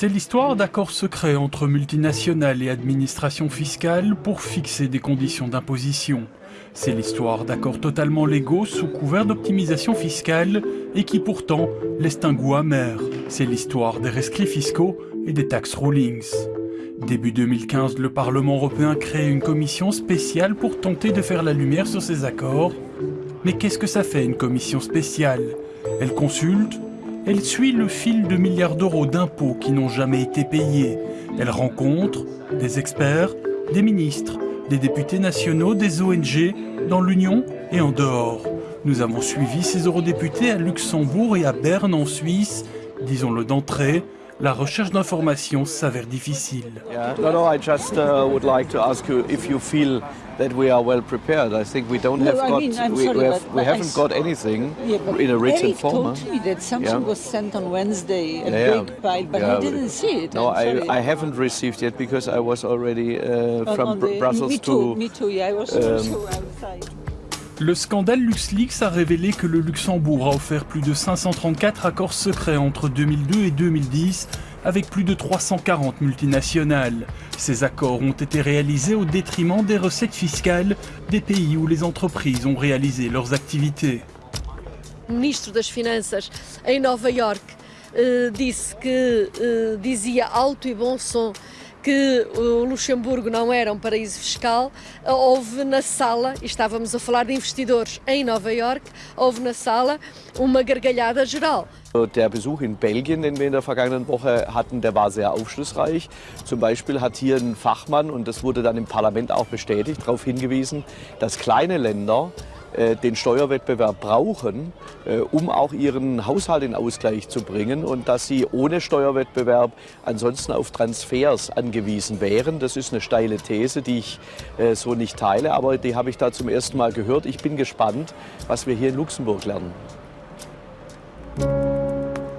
C'est l'histoire d'accords secrets entre multinationales et administrations fiscales pour fixer des conditions d'imposition. C'est l'histoire d'accords totalement légaux sous couvert d'optimisation fiscale et qui pourtant laissent un goût amer. C'est l'histoire des rescrits fiscaux et des tax rulings. Début 2015, le Parlement européen crée une commission spéciale pour tenter de faire la lumière sur ces accords. Mais qu'est-ce que ça fait une commission spéciale? Elle consulte, elle suit le fil de milliards d'euros d'impôts qui n'ont jamais été payés. Elle rencontre des experts, des ministres, des députés nationaux, des ONG, dans l'Union et en dehors. Nous avons suivi ces eurodéputés à Luxembourg et à Berne en Suisse, disons-le d'entrée, la recherche d'informations s'avère difficile. Yeah. No, no, I just would like to ask you if you feel that we are well prepared. I think we don't No, have I got, mean, I'm we, sorry, we, have, but- we haven't got anything Yeah, in a written Eric form. told me that something Yeah. was sent on Wednesday, a Yeah. big pile, but I didn't see it. No, I, haven't received yet because I was already uh, from the- Brussels me to. too, me too, yeah, I was um, also outside. Le scandale LuxLeaks a révélé que le Luxembourg a offert plus de 534 accords secrets entre 2002 et 2010 avec plus de 340 multinationales. Ces accords ont été réalisés au détriment des recettes fiscales des pays où les entreprises ont réalisé leurs activités. O ministro das Finanças em Nova York disse que eh, dizia alto e bom som que o Luxemburgo não era um paraíso fiscal. Eh, Houve na sala, e estávamos a falar de investidores em Nova York, houve na sala uma gargalhada geral. Der Besuch in Belgien, den wir in der vergangenen Woche hatten, der war sehr aufschlussreich. Zum Beispiel hat hier ein Fachmann, und das wurde dann im Parlament auch bestätigt, darauf hingewiesen, dass kleine Länder äh, den Steuerwettbewerb brauchen, äh, um auch ihren Haushalt in Ausgleich zu bringen und dass sie ohne Steuerwettbewerb ansonsten auf Transfers angewiesen wären. Das ist eine steile These, die ich äh, so nicht teile, aber die habe ich da zum ersten Mal gehört. Ich bin gespannt, was wir hier in Luxemburg lernen.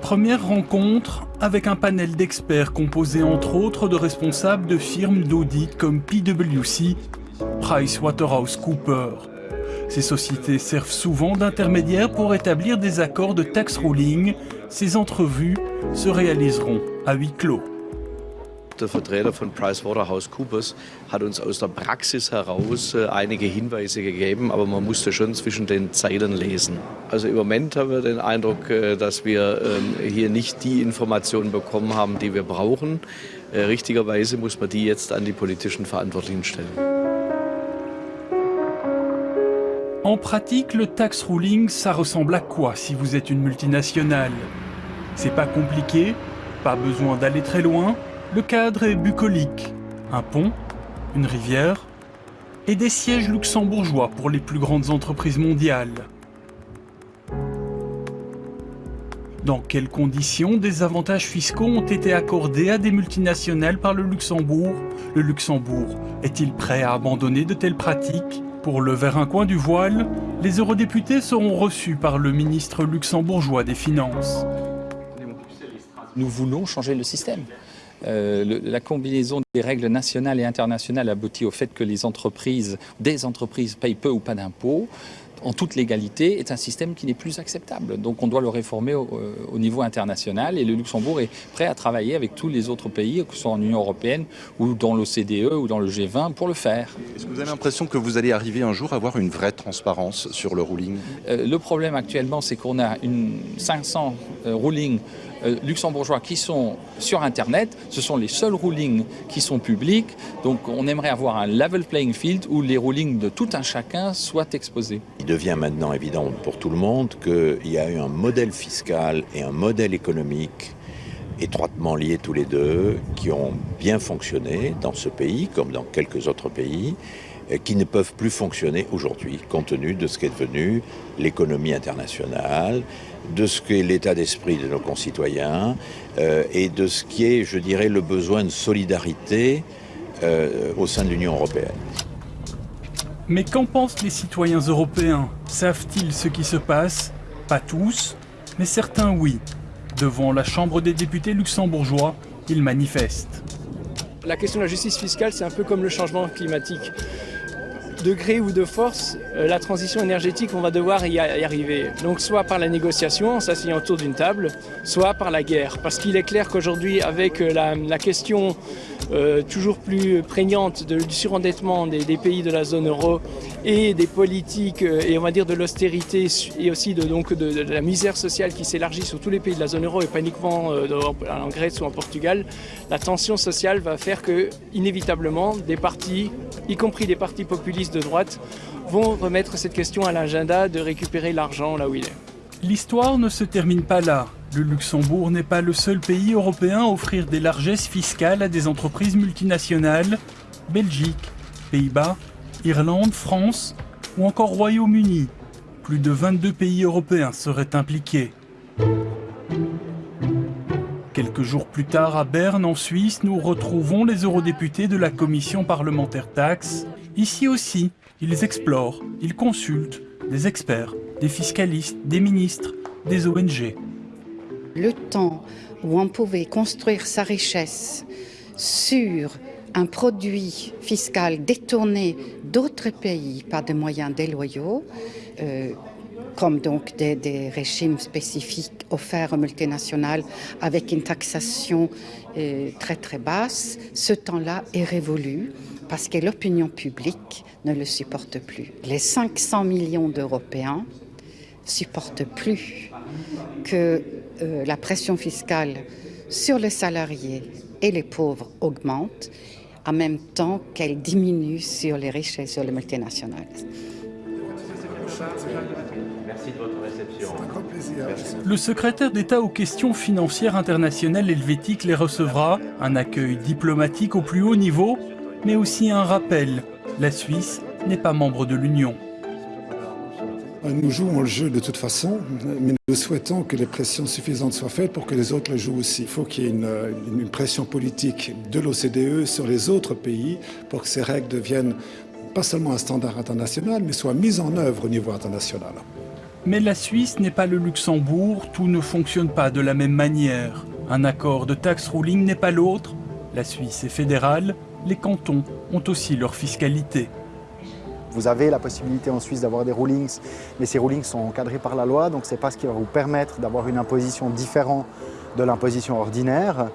Première rencontre avec un panel d'experts composé entre autres de responsables de firmes d'audit comme PwC, PricewaterhouseCoopers. Ces sociétés servent souvent d'intermédiaires pour établir des accords de tax ruling. Ces entrevues se réaliseront à huis clos. Der Vertreter von PricewaterhouseCoopers hat uns aus der Praxis heraus äh, einige Hinweise gegeben, aber man musste schon zwischen den Zeilen lesen. Also im Moment haben wir den Eindruck, äh, dass wir ähm, hier nicht die Informationen bekommen haben, die wir brauchen. Äh, Richtigerweise muss man die jetzt an die politischen Verantwortlichen stellen. En pratique, le tax ruling, ça ressemble à quoi si vous êtes une multinationale? C'est pas compliqué, pas besoin d'aller très loin, le cadre est bucolique. Un pont, une rivière et des sièges luxembourgeois pour les plus grandes entreprises mondiales. Dans quelles conditions des avantages fiscaux ont été accordés à des multinationales par le Luxembourg? Le Luxembourg est-il prêt à abandonner de telles pratiques? Pour lever un coin du voile, les eurodéputés seront reçus par le ministre luxembourgeois des Finances. Nous voulons changer le système. Euh, le- la combinaison des règles nationales et internationales aboutit au fait que les entreprises, des entreprises payent peu ou pas d'impôts en toute légalité est un système qui n'est plus acceptable. Donc on doit le réformer au, euh, au niveau international et le Luxembourg est prêt à travailler avec tous les autres pays, que ce soit en Union européenne ou dans l'OCDE ou dans le G20 pour le faire. Est-ce que vous avez l'impression que vous allez arriver un jour à avoir une vraie transparence sur le ruling? Euh, le problème actuellement, c'est qu'on a une 500 euh, rulings euh, luxembourgeois qui sont sur Internet. Ce sont les seuls rulings qui sont publics. Donc on aimerait avoir un level playing field où les rulings de tout un chacun soient exposés. Il devient maintenant évident pour tout le monde qu'il y a eu un modèle fiscal et un modèle économique étroitement liés tous les deux, qui ont bien fonctionné dans ce pays comme dans quelques autres pays, qui ne peuvent plus fonctionner aujourd'hui compte tenu de ce qu'est devenu l'économie internationale, de ce qu'est l'état d'esprit de nos concitoyens euh, et de ce qui est, je dirais, le besoin de solidarité euh, au sein de l'Union européenne. Mais qu'en pensent les citoyens européens? Savent-ils ce qui se passe? Pas tous, mais certains oui. Devant la Chambre des députés luxembourgeois, ils manifestent. La question de la justice fiscale, c'est un peu comme le changement climatique. De gré ou de force, euh, la transition énergétique, on va devoir y arriver. Donc soit par la négociation, en s'asseyant autour d'une table, soit par la guerre. Parce qu'il est clair qu'aujourd'hui, avec euh, la, question euh, toujours plus prégnante du surendettement des, pays de la zone euro et des politiques et on va dire de l'austérité et aussi de, donc de, la misère sociale qui s'élargit sur tous les pays de la zone euro et pas uniquement en Grèce ou en Portugal, la tension sociale va faire que inévitablement des partis, y compris des partis populistes de droite, vont remettre cette question à l'agenda de récupérer l'argent là où il est. L'histoire ne se termine pas là. Le Luxembourg n'est pas le seul pays européen à offrir des largesses fiscales à des entreprises multinationales. Belgique, Pays-Bas, Irlande, France ou encore Royaume-Uni. Plus de 22 pays européens seraient impliqués. Quelques jours plus tard, à Berne, en Suisse, nous retrouvons les eurodéputés de la commission parlementaire taxe. Ici aussi, ils explorent, ils consultent des experts, des fiscalistes, des ministres, des ONG. Le temps où on pouvait construire sa richesse sur un produit fiscal détourné d'autres pays par des moyens déloyaux, euh, comme donc des, régimes spécifiques offerts aux multinationales avec une taxation euh, très très basse, ce temps-là est révolu parce que l'opinion publique ne le supporte plus. Les 500 millions d'Européens supportent plus que euh, la pression fiscale sur les salariés et les pauvres augmente en même temps qu'elle diminue sur les riches et sur les multinationales. Merci de votre réception. Le secrétaire d'État aux questions financières internationales helvétique les recevra, un accueil diplomatique au plus haut niveau, mais aussi un rappel. La Suisse n'est pas membre de l'Union. Nous jouons le jeu de toute façon, mais nous souhaitons que les pressions suffisantes soient faites pour que les autres le jouent aussi. Il faut qu'il y ait une, une pression politique de l'OCDE sur les autres pays pour que ces règles deviennent pas seulement un standard international, mais soient mises en œuvre au niveau international. Mais la Suisse n'est pas le Luxembourg, tout ne fonctionne pas de la même manière. Un accord de tax ruling n'est pas l'autre. La Suisse est fédérale, les cantons ont aussi leur fiscalité. Vous avez la possibilité en Suisse d'avoir des rulings, mais ces rulings sont encadrés par la loi, donc ce n'est pas ce qui va vous permettre d'avoir une imposition différente de l'imposition ordinaire.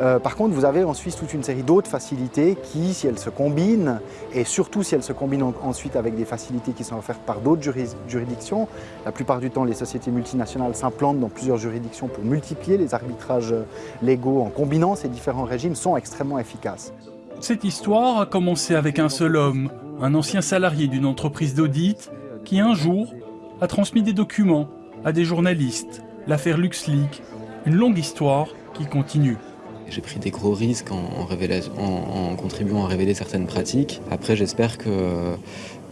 Euh, par contre, vous avez en Suisse toute une série d'autres facilités qui, si elles se combinent, et surtout si elles se combinent ensuite avec des facilités qui sont offertes par d'autres juridictions, la plupart du temps, les sociétés multinationales s'implantent dans plusieurs juridictions pour multiplier les arbitrages légaux en combinant ces différents régimes, sont extrêmement efficaces. Cette histoire a commencé avec un seul homme, un ancien salarié d'une entreprise d'audit, qui un jour a transmis des documents à des journalistes, l'affaire LuxLeak, une longue histoire qui continue. J'ai pris des gros risques en, contribuant à révéler certaines pratiques. Après, j'espère que,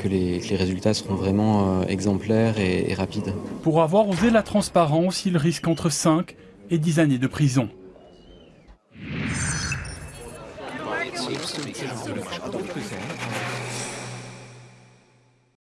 les, résultats seront vraiment euh, exemplaires et, rapides. Pour avoir osé la transparence, il risque entre 5 et 10 années de prison.